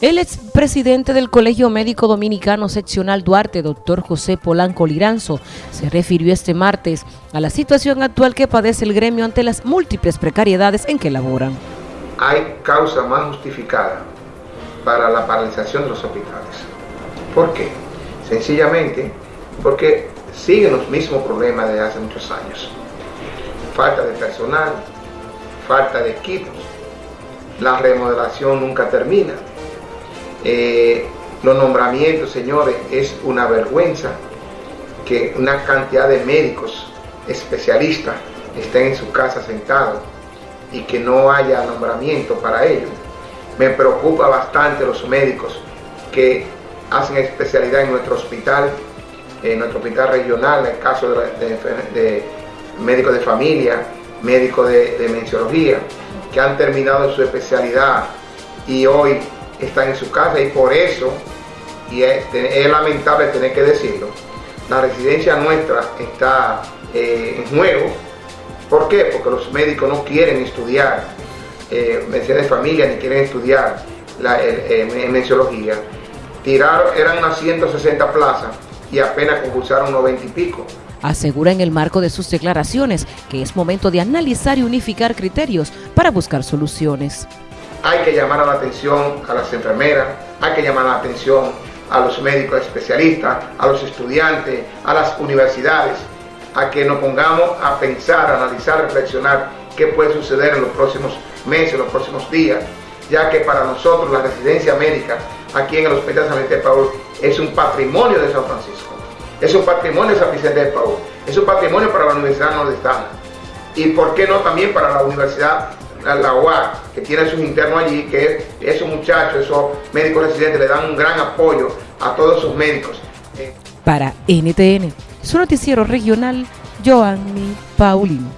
El expresidente del Colegio Médico Dominicano Seccional Duarte, doctor José Polanco Liranzo, se refirió este martes a la situación actual que padece el gremio ante las múltiples precariedades en que laboran. Hay causa más justificada para la paralización de los hospitales. ¿Por qué? Sencillamente porque siguen los mismos problemas de hace muchos años. Falta de personal, falta de equipos, la remodelación nunca termina, eh, los nombramientos, señores, es una vergüenza que una cantidad de médicos especialistas estén en su casa sentados y que no haya nombramiento para ellos. Me preocupa bastante los médicos que hacen especialidad en nuestro hospital, en nuestro hospital regional, en el caso de, médicos de familia, médicos de, de menciología, que han terminado su especialidad y hoy están en su casa y por eso, y es, lamentable tener que decirlo, la residencia nuestra está eh, en juego. ¿Por qué? Porque los médicos no quieren estudiar eh, medicina de familia ni quieren estudiar la menciología. Tiraron, eran unas 160 plazas y apenas concursaron 90 y pico. Asegura en el marco de sus declaraciones que es momento de analizar y unificar criterios para buscar soluciones hay que llamar a la atención a las enfermeras, hay que llamar la atención a los médicos especialistas, a los estudiantes, a las universidades, a que nos pongamos a pensar, a analizar, reflexionar qué puede suceder en los próximos meses, en los próximos días, ya que para nosotros la residencia médica aquí en el Hospital San Vicente de Paul es un patrimonio de San Francisco, es un patrimonio de San Vicente de Paul, es un patrimonio para la Universidad Nordestana y por qué no también para la Universidad la UAC, que tiene sus internos allí, que esos muchachos, esos médicos residentes le dan un gran apoyo a todos sus médicos. Para NTN, su noticiero regional, Joanny Paulino.